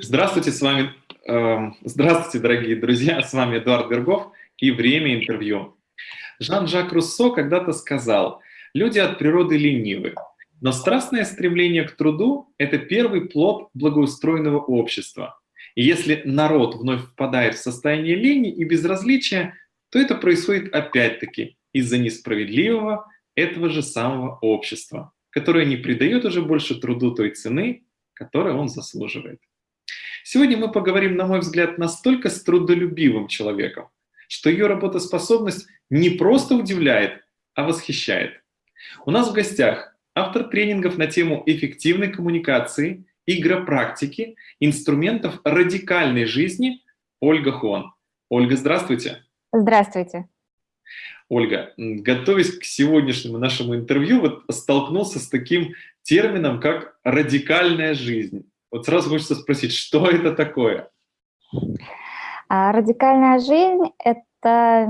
Здравствуйте, с вами, э, здравствуйте, дорогие друзья, с вами Эдуард Бергов и «Время интервью». Жан-Жак Руссо когда-то сказал, люди от природы ленивы, но страстное стремление к труду – это первый плод благоустроенного общества. И если народ вновь впадает в состояние лени и безразличия, то это происходит опять-таки из-за несправедливого этого же самого общества, которое не придает уже больше труду той цены, которую он заслуживает. Сегодня мы поговорим, на мой взгляд, настолько с трудолюбивым человеком, что ее работоспособность не просто удивляет, а восхищает. У нас в гостях автор тренингов на тему эффективной коммуникации, игропрактики, инструментов радикальной жизни Ольга Хон. Ольга, здравствуйте. Здравствуйте. Ольга, готовясь к сегодняшнему нашему интервью, вот столкнулся с таким термином, как радикальная жизнь. Вот сразу хочется спросить, что это такое? А, радикальная жизнь – это,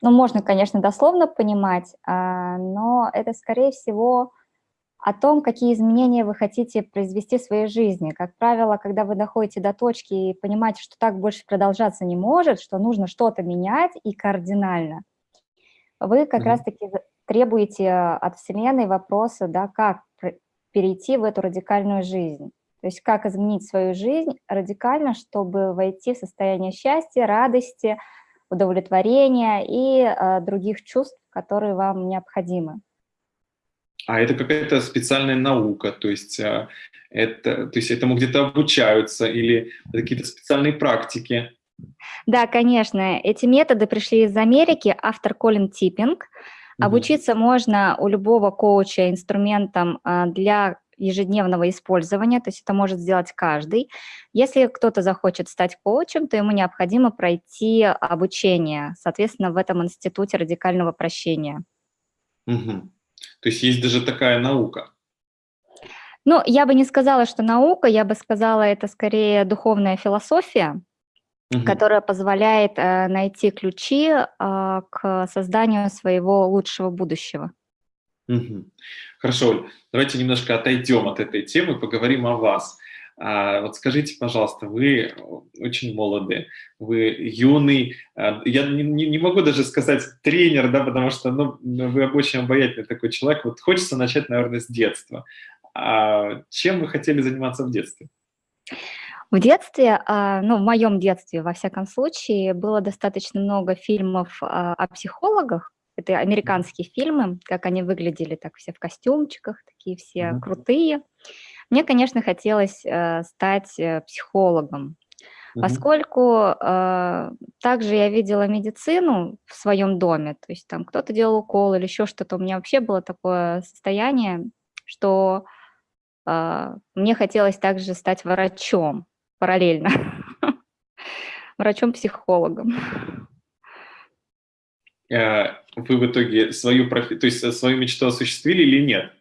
ну, можно, конечно, дословно понимать, а, но это, скорее всего, о том, какие изменения вы хотите произвести в своей жизни. Как правило, когда вы доходите до точки и понимаете, что так больше продолжаться не может, что нужно что-то менять и кардинально, вы как mm -hmm. раз-таки требуете от Вселенной вопроса, да, как перейти в эту радикальную жизнь. То есть как изменить свою жизнь радикально, чтобы войти в состояние счастья, радости, удовлетворения и э, других чувств, которые вам необходимы. А это какая-то специальная наука, то есть, э, это, то есть этому где-то обучаются или какие-то специальные практики? Да, конечно. Эти методы пришли из Америки, автор Колин Типпинг. Обучиться можно у любого коуча инструментам э, для ежедневного использования, то есть это может сделать каждый. Если кто-то захочет стать коучем, то ему необходимо пройти обучение, соответственно, в этом институте радикального прощения. Угу. То есть есть даже такая наука? Ну, я бы не сказала, что наука, я бы сказала, это скорее духовная философия, угу. которая позволяет э, найти ключи э, к созданию своего лучшего будущего. Хорошо, Оль, давайте немножко отойдем от этой темы, поговорим о вас. А, вот скажите, пожалуйста, вы очень молоды, вы юный, а, я не, не могу даже сказать тренер, да, потому что ну, вы очень обаятельный такой человек. Вот хочется начать, наверное, с детства. А чем вы хотели заниматься в детстве? В детстве, а, ну, в моем детстве, во всяком случае, было достаточно много фильмов а, о психологах, это американские фильмы, как они выглядели, так все в костюмчиках, такие все mm -hmm. крутые. Мне, конечно, хотелось э, стать э, психологом, mm -hmm. поскольку э, также я видела медицину в своем доме, то есть там кто-то делал укол или еще что-то. У меня вообще было такое состояние, что э, мне хотелось также стать врачом параллельно, врачом-психологом. Э, вы в итоге свою, профи... то есть э, свою мечту осуществили или нет?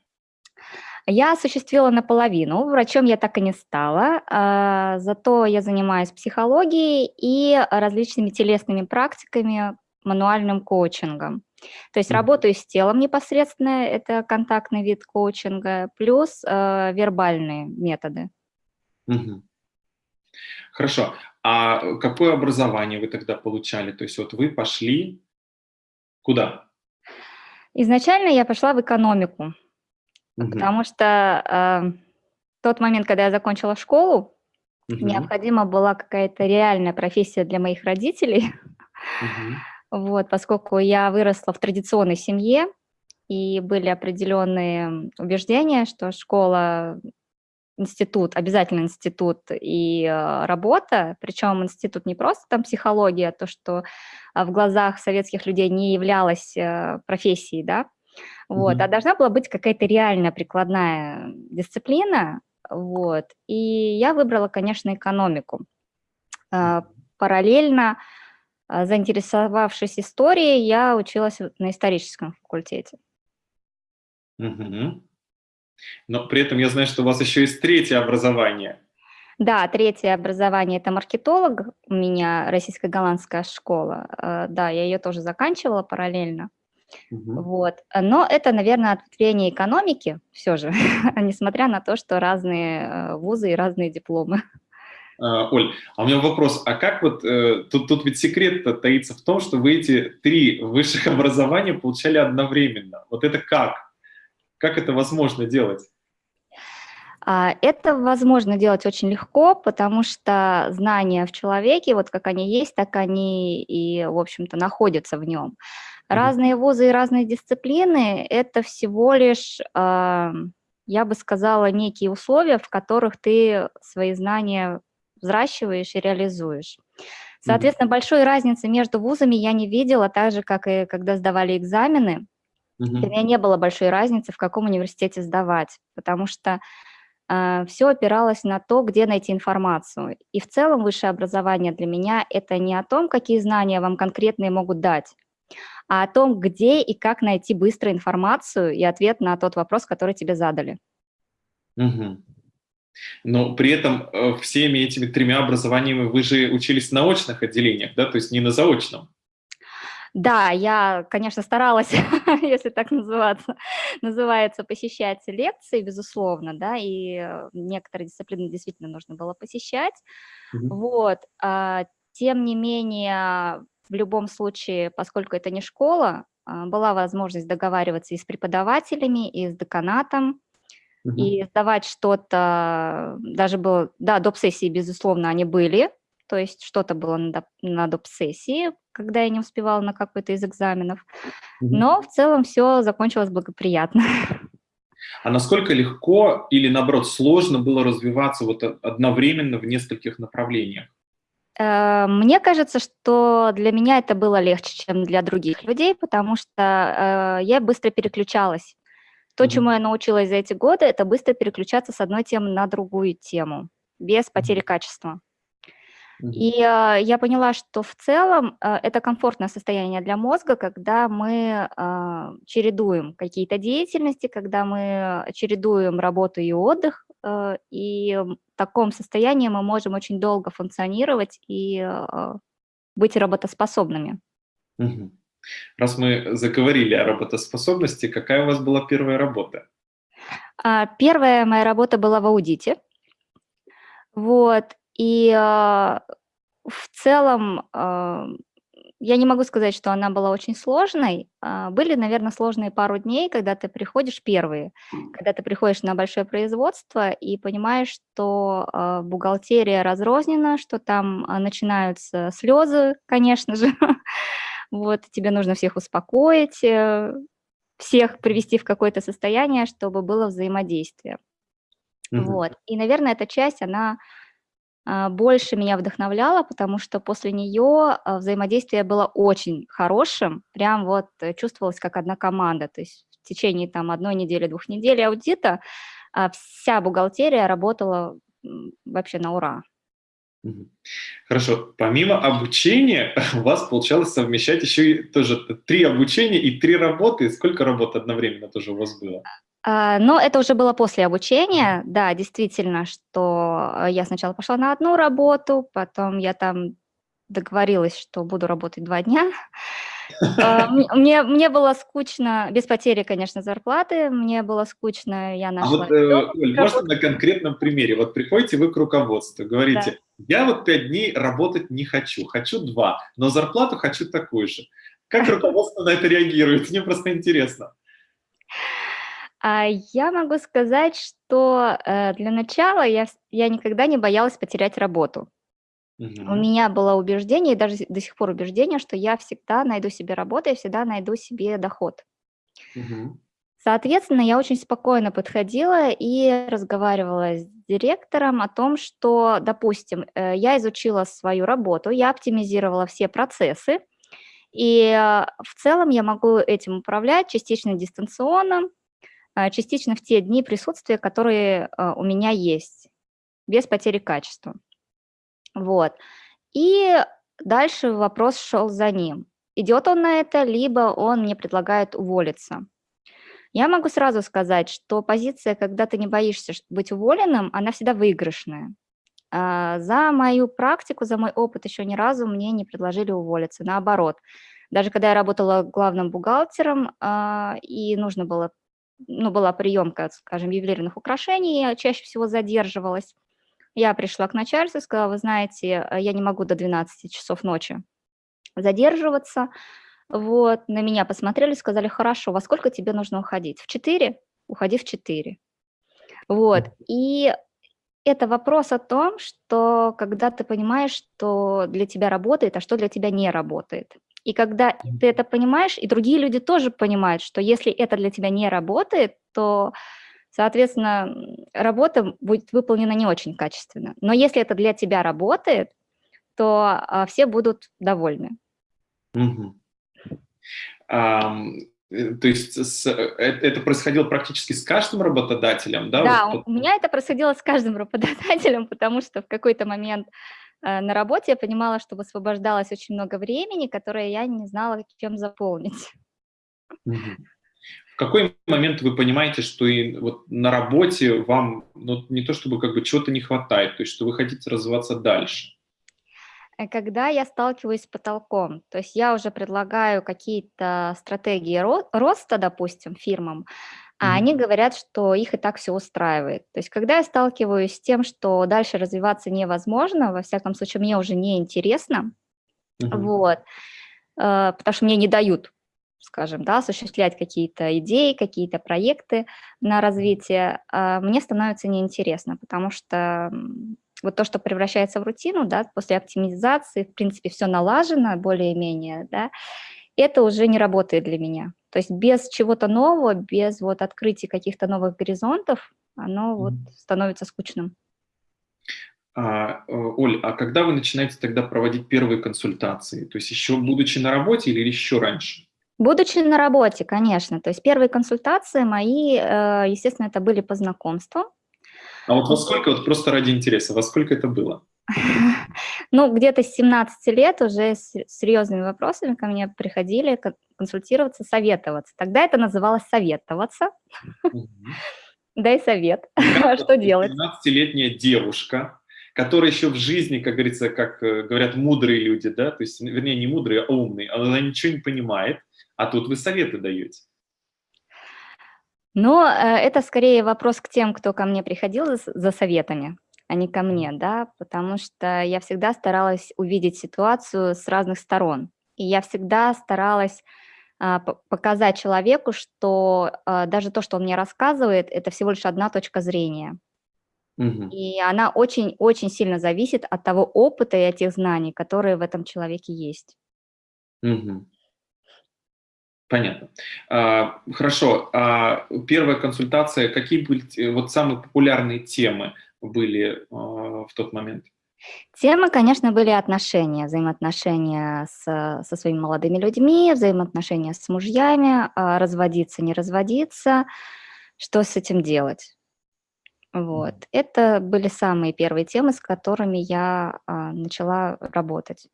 Я осуществила наполовину, врачом я так и не стала, а, зато я занимаюсь психологией и различными телесными практиками, мануальным коучингом. То есть работаю с телом непосредственно, это контактный вид коучинга, плюс э, вербальные методы. Хорошо. А какое образование вы тогда получали? То есть вот вы пошли Куда? Изначально я пошла в экономику, угу. потому что э, тот момент, когда я закончила школу, угу. необходима была какая-то реальная профессия для моих родителей. Угу. Вот, поскольку я выросла в традиционной семье, и были определенные убеждения, что школа институт, обязательно институт и э, работа, причем институт не просто там психология, то, что э, в глазах советских людей не являлось э, профессией, да, вот, mm -hmm. а должна была быть какая-то реальная прикладная дисциплина, вот, и я выбрала, конечно, экономику. Параллельно, заинтересовавшись историей, я училась на историческом факультете. Mm -hmm. Но при этом я знаю, что у вас еще есть третье образование. Да, третье образование – это маркетолог, у меня российско-голландская школа. Э, да, я ее тоже заканчивала параллельно. Угу. Вот. Но это, наверное, ответвление экономики все же, несмотря на то, что разные э, вузы и разные дипломы. А, Оль, а у меня вопрос, а как вот, э, тут, тут ведь секрет таится в том, что вы эти три высших образования получали одновременно. Вот это как? Как это возможно делать? А, это возможно делать очень легко, потому что знания в человеке, вот как они есть, так они и, в общем-то, находятся в нем. Разные вузы и разные дисциплины – это всего лишь, я бы сказала, некие условия, в которых ты свои знания взращиваешь и реализуешь. Соответственно, большой разницы между вузами я не видела, так же, как и когда сдавали экзамены. Для меня не было большой разницы, в каком университете сдавать, потому что э, все опиралось на то, где найти информацию. И в целом высшее образование для меня – это не о том, какие знания вам конкретные могут дать, а о том, где и как найти быстро информацию и ответ на тот вопрос, который тебе задали. Угу. Но при этом э, всеми этими тремя образованиями вы же учились на очных отделениях, да, то есть не на заочном. Да, я, конечно, старалась, если так называться, называется, посещать лекции, безусловно, да, и э, некоторые дисциплины действительно нужно было посещать. Mm -hmm. Вот, а, тем не менее, в любом случае, поскольку это не школа, а, была возможность договариваться и с преподавателями, и с деканатом, угу. и сдавать что-то, даже было, да, доп. сессии, безусловно, они были, то есть что-то было на, на доп. Когда я не успевала на какой-то из экзаменов, но в целом все закончилось благоприятно. А насколько легко или, наоборот, сложно было развиваться вот одновременно в нескольких направлениях? Э, мне кажется, что для меня это было легче, чем для других людей, потому что э, я быстро переключалась. То, mm -hmm. чему я научилась за эти годы, это быстро переключаться с одной темы на другую тему, без потери качества. И э, я поняла, что в целом э, это комфортное состояние для мозга, когда мы э, чередуем какие-то деятельности, когда мы чередуем работу и отдых, э, и в таком состоянии мы можем очень долго функционировать и э, быть работоспособными. Раз мы заговорили о работоспособности, какая у вас была первая работа? Первая моя работа была в аудите. Вот. И а, в целом а, я не могу сказать, что она была очень сложной. Были, наверное, сложные пару дней, когда ты приходишь первые, когда ты приходишь на большое производство и понимаешь, что бухгалтерия разрознена, что там начинаются слезы, конечно же, Вот, тебе нужно всех успокоить, э, всех привести в какое-то состояние, чтобы было взаимодействие. Угу. Вот. И, наверное, эта часть, она больше меня вдохновляла, потому что после нее а, взаимодействие было очень хорошим, прям вот э, чувствовалось как одна команда, то есть в течение там одной недели, двух недель аудита а, вся бухгалтерия работала вообще на ура. Хорошо. Помимо обучения у вас получалось совмещать еще и тоже три обучения и три работы. Сколько работ одновременно тоже у вас было? А, но это уже было после обучения, да, действительно, что э, я сначала пошла на одну работу, потом я там договорилась, что буду работать два дня, а, мне, мне было скучно, без потери, конечно, зарплаты, мне было скучно, я нашла... А вот, э, Оль, можно на конкретном примере? Вот приходите вы к руководству, говорите, да. я вот пять дней работать не хочу, хочу два, но зарплату хочу такую же. Как руководство на это реагирует? Мне просто интересно. А я могу сказать, что э, для начала я, я никогда не боялась потерять работу. Угу. У меня было убеждение, и даже до сих пор убеждение, что я всегда найду себе работу, я всегда найду себе доход. Угу. Соответственно, я очень спокойно подходила и разговаривала с директором о том, что, допустим, э, я изучила свою работу, я оптимизировала все процессы, и э, в целом я могу этим управлять частично дистанционно, частично в те дни присутствия, которые у меня есть, без потери качества. Вот. И дальше вопрос шел за ним. Идет он на это, либо он мне предлагает уволиться. Я могу сразу сказать, что позиция, когда ты не боишься быть уволенным, она всегда выигрышная. А, за мою практику, за мой опыт еще ни разу мне не предложили уволиться. Наоборот, даже когда я работала главным бухгалтером, а, и нужно было, ну, была приемка, скажем, ювелирных украшений, я чаще всего задерживалась, Я пришла к начальству и сказала, вы знаете, э, я не могу до 12 часов ночи задерживаться. Вот, на меня посмотрели, сказали, хорошо, во сколько тебе нужно уходить? В 4? Уходи в 4. Вот, и это вопрос о том, что когда ты понимаешь, что для тебя работает, а что для тебя не работает. И когда ты это понимаешь, и другие люди тоже понимают, что если это для тебя не работает, то, соответственно, работа будет выполнена не очень качественно. Но если это для тебя работает, то а, все будут довольны. Угу. Э, то есть с, э, это происходило практически с каждым работодателем, да? Да, вот, у меня это происходило с каждым работодателем, потому что в какой-то момент э, на работе я понимала, что высвобождалось очень много времени, которое я не знала, чем заполнить. В какой момент вы понимаете, что и вот на работе вам ну, не то чтобы как бы чего-то не хватает, то есть что вы хотите развиваться дальше? Э, когда я сталкиваюсь с потолком, то есть я уже предлагаю какие-то стратегии ро роста, допустим, фирмам, а они говорят, что их и так все устраивает. То есть когда я сталкиваюсь с тем, что дальше развиваться невозможно, во всяком случае, мне уже не интересно, mm вот, э, потому что мне не дают скажем, да, осуществлять какие-то идеи, какие-то проекты на развитие, э, мне становится неинтересно, потому что вот то, что превращается в рутину, да, после оптимизации, в принципе, все налажено более-менее, да, это уже не работает для меня. То есть без чего-то нового, без вот открытия каких-то новых горизонтов, оно вот становится скучным. А, э, Оль, а когда вы начинаете тогда проводить первые консультации? То есть еще будучи на работе или еще раньше? Будучи на работе, конечно. То есть первые консультации мои, э, естественно, это были по знакомству. А вот во сколько, вот просто ради интереса, во сколько это было? Ну, где-то с 17 лет уже с серьезными вопросами ко мне приходили консультироваться, советоваться. Тогда это называлось советоваться. Дай совет, что делать. 17-летняя девушка, которая еще в жизни, как говорится, как э, говорят мудрые люди, да, то есть, вернее, не мудрые, а умные, она ничего не понимает, а тут вы советы даете. Но э, это скорее вопрос к тем, кто ко мне приходил за, советами, а не ко мне, да, потому что я всегда старалась увидеть ситуацию с разных сторон. И я всегда старалась а, показать человеку, что а, даже то, что он мне рассказывает, это всего лишь одна точка зрения. Угу. И она очень-очень сильно зависит от того опыта и от тех знаний, которые в этом человеке есть. Угу. Понятно. А, хорошо. А первая консультация, какие были э, вот самые популярные темы были а, в тот момент? Темы, конечно, были отношения, взаимоотношения с, со своими молодыми людьми, взаимоотношения с мужьями, а, разводиться, не разводиться, что с этим делать. Вот. Это были самые первые темы, с которыми я а, начала работать.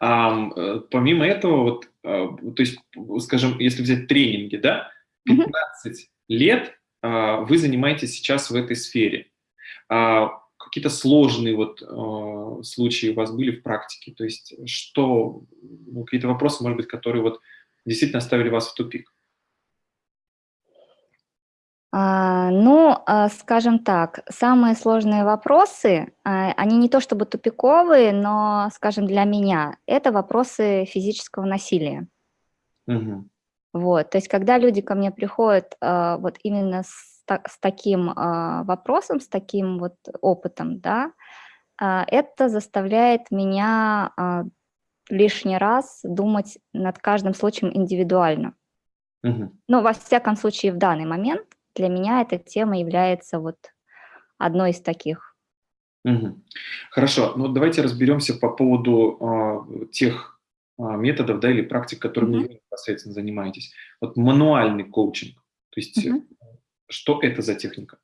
А, помимо этого, вот, а, то есть, скажем, если взять тренинги, да, 15 угу. лет а, вы занимаетесь сейчас в этой сфере. А, Какие-то сложные вот а, случаи у вас были в практике? То есть, что, ну, какие-то вопросы, может быть, которые вот действительно оставили вас в тупик? А, ну, а, скажем так, самые сложные вопросы, а, они не то чтобы тупиковые, но, скажем, для меня, это вопросы физического насилия. Угу. Вот, то есть когда люди ко мне приходят вот именно с, с таким вопросом, с таким вот опытом, да, это заставляет меня лишний раз думать над каждым случаем индивидуально. Угу. Ну, во всяком случае, в данный момент для меня эта тема является вот одной из таких. Угу. Хорошо, ну давайте разберемся по поводу э, тех э, методов да, или практик, которыми угу. вы непосредственно занимаетесь. Вот мануальный коучинг, то есть угу. Что это за техника?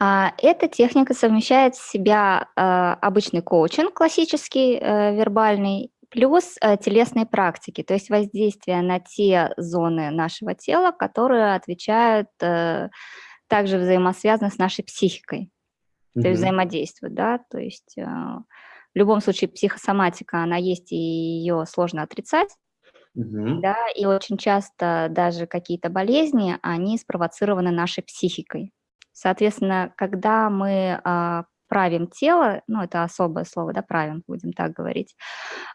А, эта техника совмещает в себя э, обычный коучинг, классический, э, вербальный, плюс э, телесные практики, то есть воздействие на те зоны нашего тела, которые отвечают, э, также взаимосвязаны с нашей психикой, то есть взаимодействуют, да, то есть в любом случае психосоматика, она есть, и ее сложно отрицать, угу. да, и очень часто даже какие-то болезни, они спровоцированы нашей психикой. Соответственно, когда мы а, правим тело, ну, это особое слово, да, правим, будем так говорить,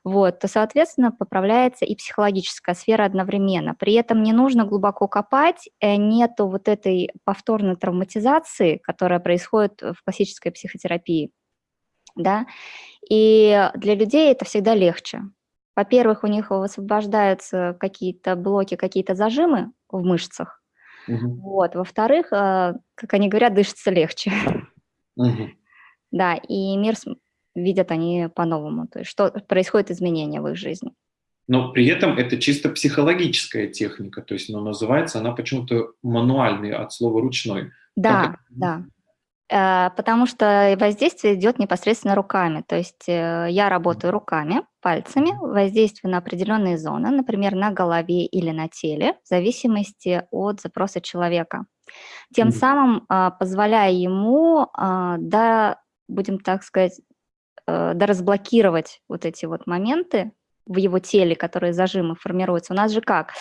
вот, то, соответственно, поправляется и психологическая сфера одновременно. При этом не нужно глубоко копать, э, нету вот этой повторной травматизации, которая происходит в классической психотерапии, да, и для людей это всегда легче. Во-первых, у них высвобождаются какие-то блоки, какие-то зажимы в мышцах, угу. вот, во-вторых, э, как они говорят, дышится легче. Угу. Да, и мир видят они по-новому, то есть что происходит изменения в их жизни. Но при этом это чисто психологическая техника, то есть но называется она почему-то мануальный от слова ручной. Да, как... да. Э, потому что воздействие идет непосредственно руками. То есть э, я работаю руками, пальцами, воздействую на определенные зоны, например, на голове или на теле, в зависимости от запроса человека. Тем mm -hmm. самым а, позволяя ему а, до будем так сказать, э, да разблокировать вот эти вот моменты в его теле, которые зажимы формируются. У нас же как?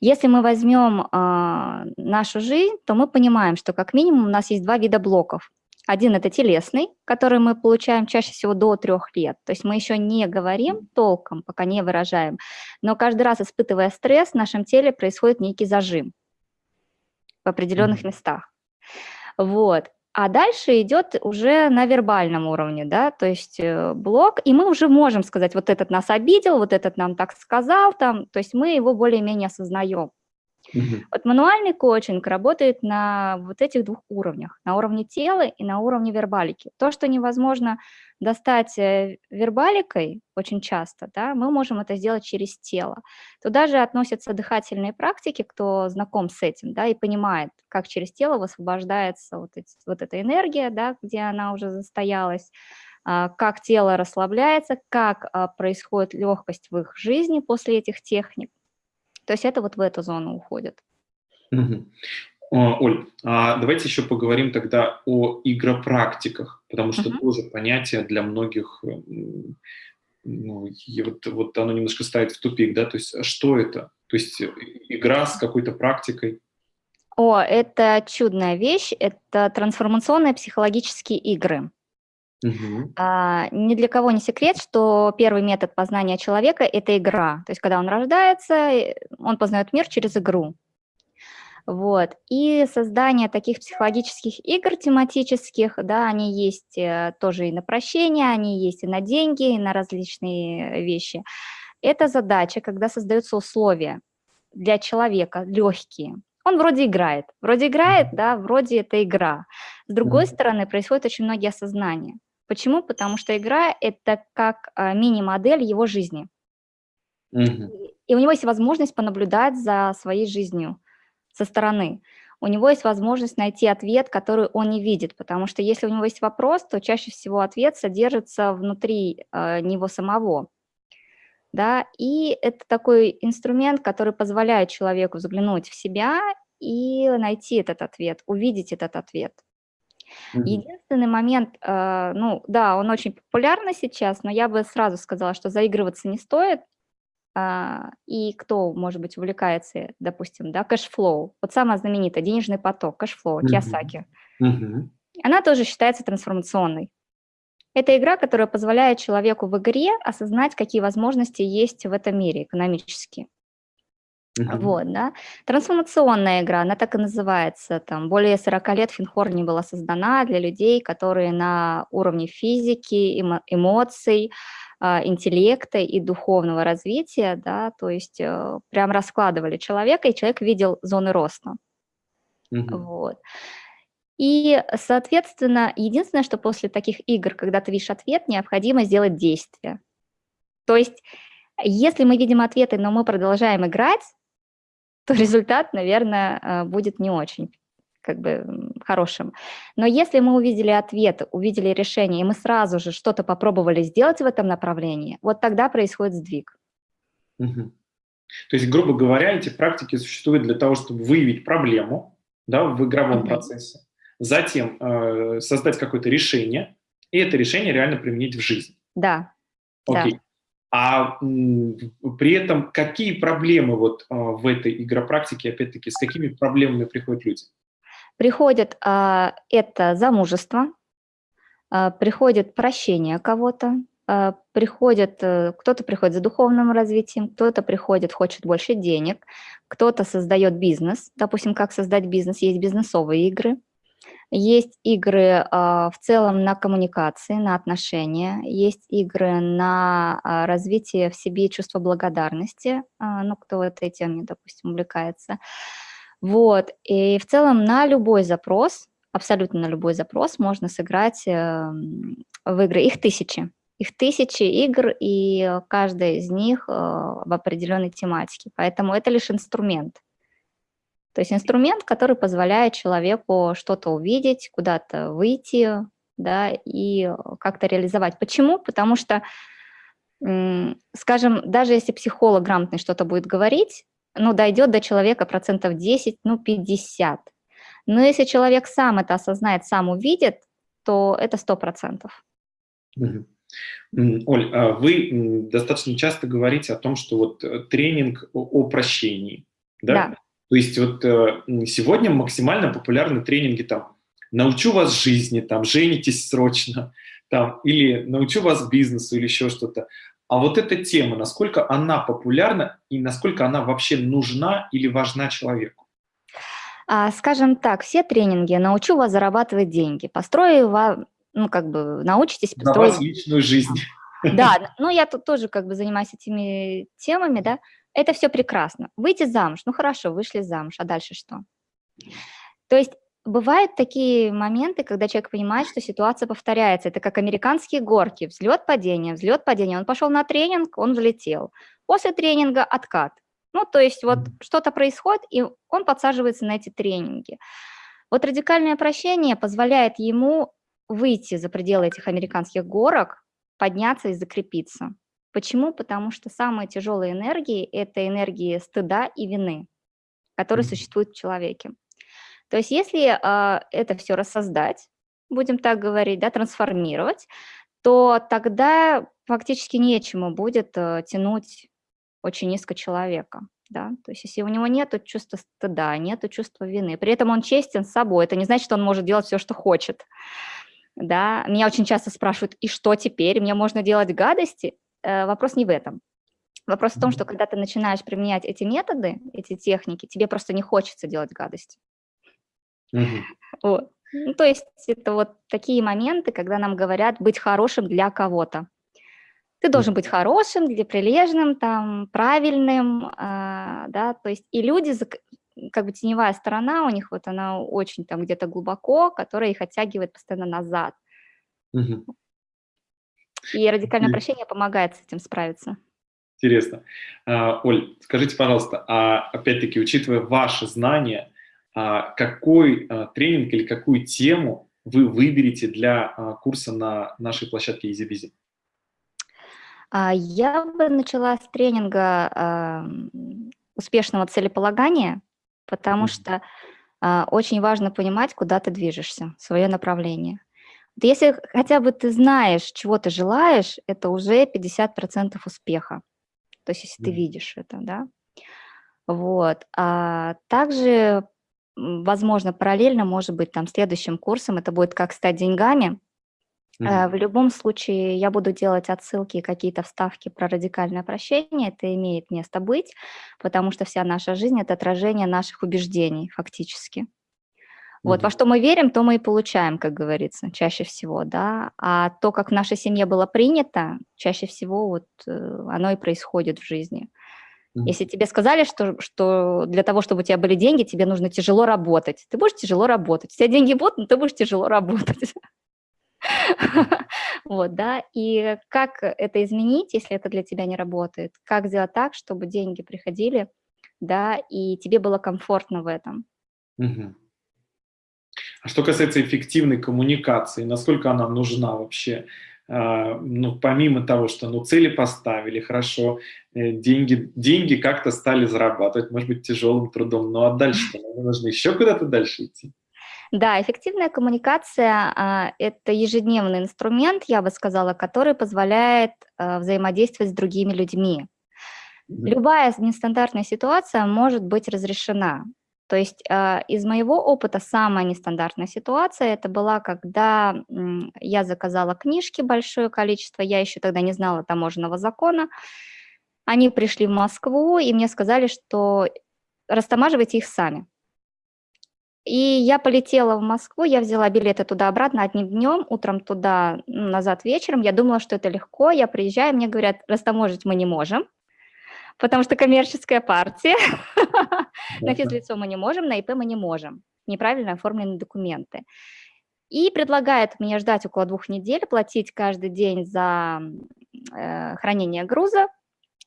Если мы возьмем э, нашу жизнь, то мы понимаем, что как минимум у нас есть два вида блоков. Один – это телесный, который мы получаем чаще всего до трех лет. То есть мы еще не говорим толком, пока не выражаем. Но каждый раз, испытывая стресс, в нашем теле происходит некий зажим в определенных местах. Вот. А дальше идет уже на вербальном уровне, да, то есть э, блок, и мы уже можем сказать, вот этот нас обидел, вот этот нам так сказал, там, то есть мы его более-менее осознаем. Угу. Вот мануальный коучинг работает на вот этих двух уровнях, на уровне тела и на уровне вербалики. То, что невозможно достать э, вербаликой очень часто, да, мы можем это сделать через тело. Туда же относятся дыхательные практики, кто знаком с этим, да, и понимает, как через тело высвобождается вот, эти, вот эта энергия, да, где она уже застоялась, а, как тело расслабляется, как а, происходит легкость в их жизни после этих техник. То есть это вот в эту зону уходит. Угу. Оль, а давайте еще поговорим тогда о игропрактиках, потому что -huh. тоже понятие для многих, ну, вот, вот оно немножко ставит в тупик, да, то есть а что это? То есть игра с какой-то практикой? О, это чудная вещь, это трансформационные психологические игры. Угу. А, ни для кого не секрет, что первый метод познания человека – это игра. То есть, когда он рождается, он познает мир через игру. Вот. И создание таких психологических игр тематических, да, они есть э, тоже и на прощение, они есть и на деньги, и на различные вещи. Это задача, когда создаются условия для человека, легкие. Он вроде играет, вроде играет, да, вроде это игра. С другой стороны, происходит очень многие осознания. Почему? Потому что игра – это как а, мини-модель его жизни. Угу. И у него есть возможность понаблюдать за своей жизнью со стороны. У него есть возможность найти ответ, который он не видит, потому что если у него есть вопрос, то чаще всего ответ содержится внутри э, него самого. Да? И это такой инструмент, который позволяет человеку взглянуть в себя и найти этот ответ, увидеть этот ответ. Мгм. Единственный момент, э, ну да, он очень популярный сейчас, но я бы сразу сказала, что заигрываться не стоит. А, и кто, может быть, увлекается, допустим, да, cashflow, вот самая знаменитая, денежный поток, cashflow, Киосаки, Мгм. она тоже считается трансформационной. Это игра, которая позволяет человеку в игре осознать, какие возможности есть в этом мире экономические. Мгм. Вот, да. Трансформационная игра, она так и называется. Там более 40 лет Финхор не была создана для людей, которые на уровне физики, эмо эмоций, а, интеллекта и духовного развития, да, то есть э, прям раскладывали человека, и человек видел зоны роста. Мгм. Вот. И, соответственно, единственное, что после таких игр, когда ты видишь ответ, необходимо сделать действие. То есть, если мы видим ответы, но мы продолжаем играть, то результат, наверное, э, будет не очень как бы хорошим. Но если мы увидели ответ, увидели решение, и мы сразу же что-то попробовали сделать в этом направлении, вот тогда происходит сдвиг. Угу. То есть, грубо говоря, эти практики существуют для того, чтобы выявить проблему да, в игровом угу. процессе, затем э, создать какое-то решение, и это решение реально применить в жизнь. Да. Окей. Да. А при этом какие проблемы вот а, в этой игропрактике, опять-таки, с какими проблемами приходят люди? Приходит а, это замужество, а, приходит прощение кого-то, а, приходит, э, кто-то приходит за духовным развитием, кто-то приходит, хочет больше денег, кто-то создает бизнес, допустим, как создать бизнес, есть бизнесовые игры, есть игры в целом на коммуникации, на отношения, есть игры на развитие в себе чувства благодарности, ну, кто в этой теме, допустим, увлекается, вот, и в целом на любой запрос, абсолютно на любой запрос можно сыграть эм, в игры. Их тысячи. Их тысячи игр, и каждая из них э, в определенной тематике. Поэтому это лишь инструмент. То есть инструмент, который позволяет человеку что-то увидеть, куда-то выйти, да, и как-то реализовать. Почему? Потому что, скажем, даже если психолог грамотный что-то будет говорить, ну, дойдет до человека процентов 10, ну, 50. Но если человек сам это осознает, сам увидит, то это 100%. Угу. Оль, а вы достаточно часто говорите о том, что вот э, тренинг о прощении, да? да. То есть вот э, сегодня максимально популярны тренинги там «научу вас жизни», там «женитесь срочно», там, или «научу вас бизнесу» или еще что-то. А вот эта тема, насколько она популярна и насколько она вообще нужна или важна человеку? А, скажем так, все тренинги «Научу вас зарабатывать деньги», «Построю вам», ну, как бы, научитесь построить... На вас личную жизнь. Да, ну, я тут тоже как бы занимаюсь этими темами, да, это все прекрасно. Выйти замуж, ну, хорошо, вышли замуж, а дальше что? То есть Бывают такие моменты, когда человек понимает, что ситуация повторяется. Это как американские горки, взлет, падение, взлет, падение. Он пошел на тренинг, он взлетел. После тренинга откат. Ну, то есть вот что-то происходит, и он подсаживается на эти тренинги. Вот радикальное прощение позволяет ему выйти за пределы этих американских горок, подняться и закрепиться. Почему? Потому что самые тяжелые энергии – это энергии стыда и вины, которые существуют в человеке. То есть если э, это все рассоздать, будем так говорить, да, трансформировать, то тогда фактически нечему будет э, тянуть очень низко человека. Да? То есть если у него нет чувства стыда, нет чувства вины, при этом он честен с собой, это не значит, что он может делать все, что хочет. Да? Меня очень часто спрашивают, и что теперь, мне можно делать гадости? Э, вопрос не в этом. Вопрос в том, что когда ты начинаешь применять эти методы, эти техники, тебе просто не хочется делать гадости. Угу. Вот. Ну, то есть это вот такие моменты, когда нам говорят быть хорошим для кого-то. Ты должен быть хорошим, для прилежным, там, правильным, э, да, то есть и люди, как бы теневая сторона у них, вот она очень там где-то глубоко, которая их оттягивает постоянно назад. Угу. И радикальное прощение помогает с этим справиться. Интересно. А, Оль, скажите, пожалуйста, а опять-таки, учитывая ваши знания, а, какой а, тренинг или какую тему вы выберете для курса на нашей площадке EasyBizy? Я бы начала с тренинга успешного целеполагания, потому что очень важно понимать, куда ты движешься, свое направление. Если хотя бы ты знаешь, чего ты желаешь, это уже 50% успеха. То есть если ты видишь это, да. Вот. А также возможно, параллельно, может быть, там следующим курсом это будет «Как стать деньгами». Mm -hmm. В любом случае я буду делать отсылки, какие-то вставки про радикальное прощение, это имеет место быть, потому что вся наша жизнь – это отражение наших убеждений фактически. Вот, mm -hmm. во что мы верим, то мы и получаем, как говорится, чаще всего, да. А то, как в нашей семье было принято, чаще всего вот э, оно и происходит в жизни. Если тебе сказали, что, что для того, чтобы у тебя были деньги, тебе нужно тяжело работать, ты будешь тяжело работать. У тебя деньги будут, но ты будешь тяжело работать. Вот, да, и как это изменить, если это для тебя не работает? Как сделать так, чтобы деньги приходили, да, и тебе было комфортно в этом? А что касается эффективной коммуникации, насколько она нужна вообще? А, ну, помимо того, что ну, цели поставили, хорошо, э, деньги, деньги как-то стали зарабатывать, может быть, тяжелым трудом, ну а дальше нужно еще куда-то дальше идти. Да, эффективная коммуникация а, – это ежедневный инструмент, я бы сказала, который позволяет а, взаимодействовать с другими людьми. Любая нестандартная ситуация может быть разрешена. То есть э, из моего опыта самая нестандартная ситуация это была, когда я заказала книжки большое количество, я еще тогда не знала таможенного закона. Они пришли в Москву и мне сказали, что растамаживайте их сами. И я полетела в Москву, я взяла билеты туда-обратно одним днем, утром туда, назад вечером. Я думала, что это легко. Я приезжаю, мне говорят, растаможить мы не можем потому что коммерческая партия, на физлицо мы не можем, на ИП мы не можем, неправильно оформлены документы. И предлагает мне ждать около двух недель, платить каждый день за э, хранение груза,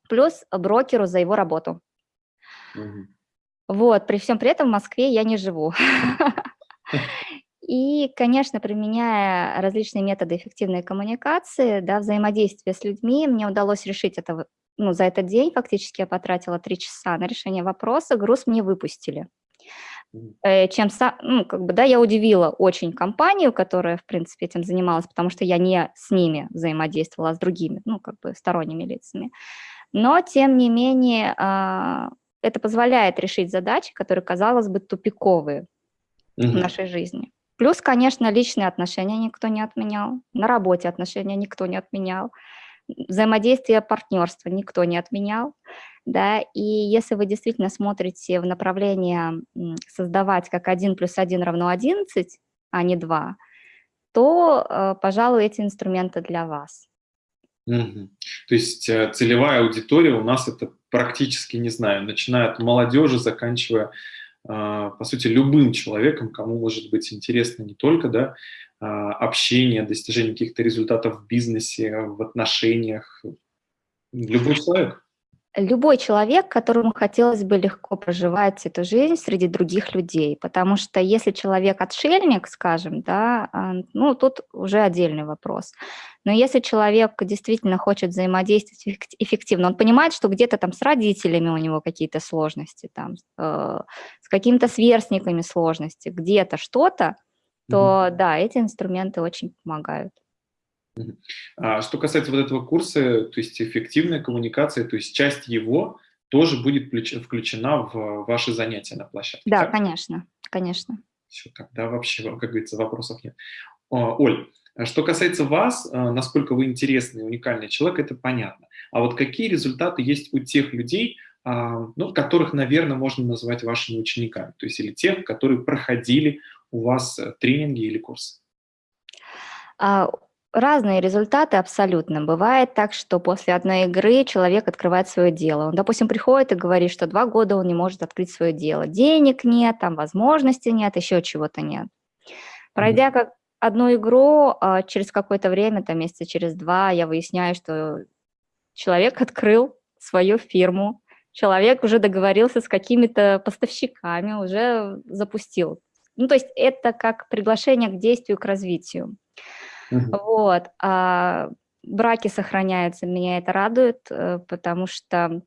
плюс брокеру за его работу. Угу. Вот, при всем при этом в Москве я не живу. И, конечно, применяя различные методы эффективной коммуникации, да, взаимодействия с людьми, мне удалось решить это ну, за этот день фактически я потратила три часа на решение вопроса, груз мне выпустили. Э, чем, ну, как бы, да, я удивила очень компанию, которая, в принципе, этим занималась, потому что я не с ними взаимодействовала, а с другими, ну, как бы, сторонними лицами. Но, тем не менее, а, это позволяет решить задачи, которые, казалось бы, тупиковые угу. в нашей жизни. Плюс, конечно, личные отношения никто не отменял, на работе отношения никто не отменял взаимодействие партнерства никто не отменял, да, и если вы действительно смотрите в направление создавать как 1 плюс 1 равно 11, а не 2, то, э, пожалуй, эти инструменты для вас. Угу. То есть э, целевая аудитория у нас это практически, не знаю, начиная от молодежи, заканчивая, по сути, любым человеком, кому может быть интересно не только да, а, общения, достижения каких-то результатов в бизнесе, в отношениях. Любой человек. Любой человек, которому хотелось бы легко проживать эту жизнь среди других людей, потому что если человек отшельник, скажем, да, а, ну, тут уже отдельный вопрос. Но если человек действительно хочет взаимодействовать эффективно, он понимает, что где-то там с родителями у него какие-то сложности, там, э, с какими-то сверстниками сложности, где-то что-то, то угу. да, эти инструменты очень помогают. А что касается вот этого курса, то есть эффективная коммуникация, то есть часть его тоже будет включена в ваши занятия на площадке. Да, так? конечно, конечно. Все, тогда вообще, как говорится, вопросов нет. Оль, что касается вас, насколько вы интересный, уникальный человек, это понятно. А вот какие результаты есть у тех людей, а, ну, которых, наверное, можно назвать вашими учениками, то есть или тех, которые проходили у вас э, тренинги или курсы? Разные результаты абсолютно. Бывает так, что после одной игры человек открывает свое дело. Он, допустим, приходит и говорит, что два года он не может открыть свое дело. Денег нет, там возможности нет, еще чего-то нет. Пройдя как одну игру, а, через какое-то время, там месяца через два, я выясняю, что человек открыл свою фирму, человек уже договорился с какими-то поставщиками, уже запустил ну, то есть это как приглашение к действию, к развитию. Угу. Вот. А браки сохраняются, меня это радует, э, потому что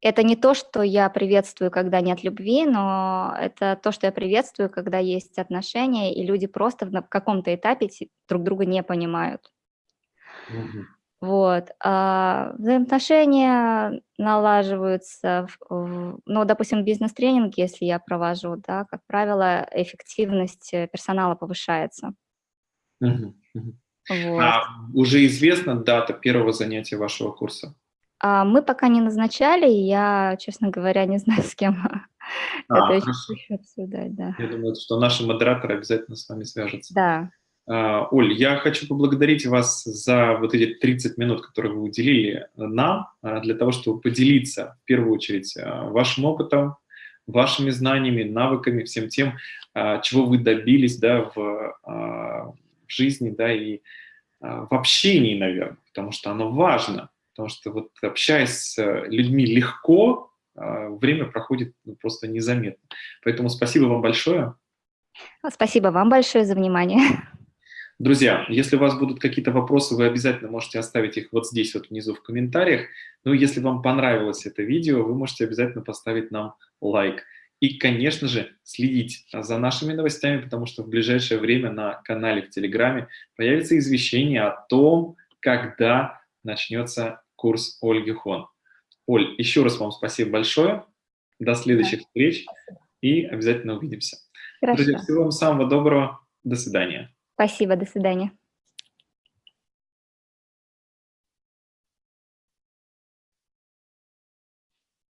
это не то, что я приветствую, когда нет любви, но это то, что я приветствую, когда есть отношения, и люди просто в каком-то этапе друг друга не понимают. Угу. Вот. А взаимоотношения налаживаются, в, ну, допустим, бизнес-тренинг, если я провожу, да, как правило, эффективность э, персонала повышается. Угу. Вот. А уже известна дата первого занятия вашего курса? А мы пока не назначали, я, честно говоря, не знаю, с кем а, это еще обсуждать, да. Я думаю, что наши модераторы обязательно с вами свяжутся. Да, а, Оль, я хочу поблагодарить вас за вот эти 30 минут, которые вы уделили нам, а, для того, чтобы поделиться, в первую очередь, а, вашим опытом, вашими знаниями, навыками, всем тем, чего вы добились да, в, в жизни да, и в общении, наверное, потому что оно важно, потому что вот общаясь с людьми легко, время проходит ну, просто незаметно. Поэтому спасибо вам большое. Спасибо вам большое за внимание. Друзья, если у вас будут какие-то вопросы, вы обязательно можете оставить их вот здесь вот внизу в комментариях. Ну, если вам понравилось это видео, вы можете обязательно поставить нам лайк. И, конечно же, следить за нашими новостями, потому что в ближайшее время на канале в Телеграме появится извещение о том, когда начнется курс Ольги Хон. Оль, еще раз вам спасибо большое. До следующих встреч. и обязательно увидимся. Хорошо. Друзья, всего вам самого доброго. До свидания. Спасибо, до свидания.